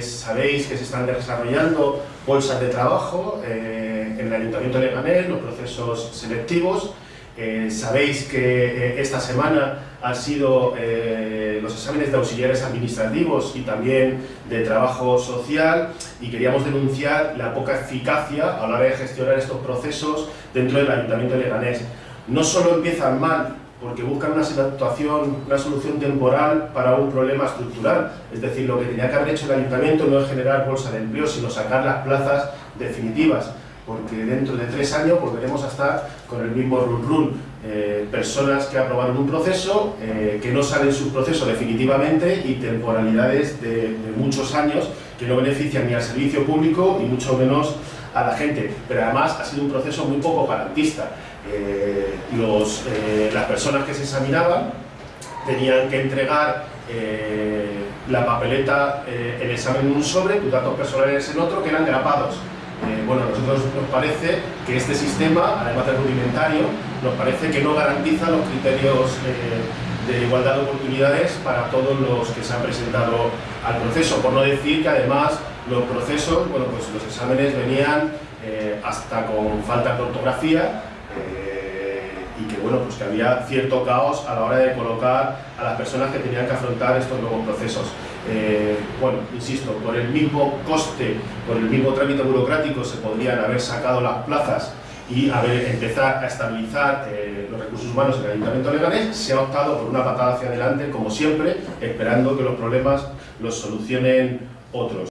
Sabéis que se están desarrollando bolsas de trabajo eh, en el Ayuntamiento de Leganés, los procesos selectivos. Eh, sabéis que eh, esta semana han sido los exámenes de auxiliares administrativos y también de trabajo social y queríamos denunciar la poca eficacia a la hora de gestionar estos procesos dentro del Ayuntamiento de Leganés. No solo empiezan mal porque buscan una situación, una solución temporal para un problema estructural. Es decir, lo que tenía que haber hecho el ayuntamiento no es generar bolsa de empleo, sino sacar las plazas definitivas, porque dentro de tres años volveremos a estar con el mismo run run. Eh, personas que aprobaron un proceso, eh, que no salen su proceso definitivamente y temporalidades de, de muchos años que no benefician ni al servicio público y mucho menos a la gente. Pero además ha sido un proceso muy poco garantista. Eh, eh, las personas que se examinaban tenían que entregar eh, la papeleta, el examen en un sobre, tus datos personales en otro, que eran grapados. Bueno, a nosotros nos parece que este sistema, además de rudimentario, nos parece que no garantiza los criterios de igualdad de oportunidades para todos los que se han presentado al proceso, por no decir que además los procesos, bueno, pues los exámenes venían hasta con falta de ortografía, eh, y que bueno, pues que había cierto caos a la hora de colocar a las personas que tenían que afrontar estos nuevos procesos. Eh, bueno, insisto, por el mismo coste, por el mismo trámite burocrático se podrían haber sacado las plazas y haber, empezar a estabilizar eh, los recursos humanos en el Ayuntamiento Leganés, se ha optado por una patada hacia adelante, como siempre, esperando que los problemas los solucionen otros.